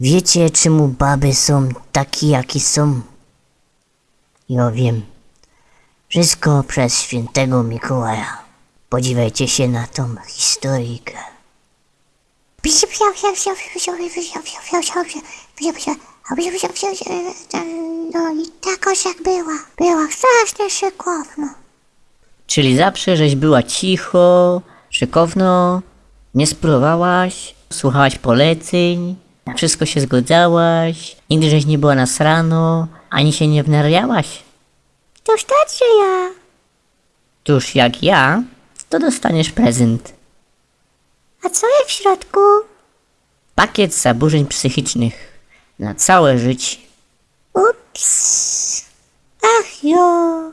Wiecie, czemu baby są takie, jakie są? Ja wiem. Wszystko przez świętego Mikołaja. Podziwiajcie się na tą historyjkę. No i takoż jak była. Była strasznie szykowna. Czyli zawsze żeś była cicho, szykowno, nie spróbowałaś, słuchałaś poleceń, na wszystko się zgodzałaś, nigdy żeś nie była nasrano, ani się nie wnariałaś. Toż tak, że ja. Tuż jak ja, to dostaniesz prezent. A co jest w środku? Pakiet zaburzeń psychicznych na całe życie. Ups. Ach jo.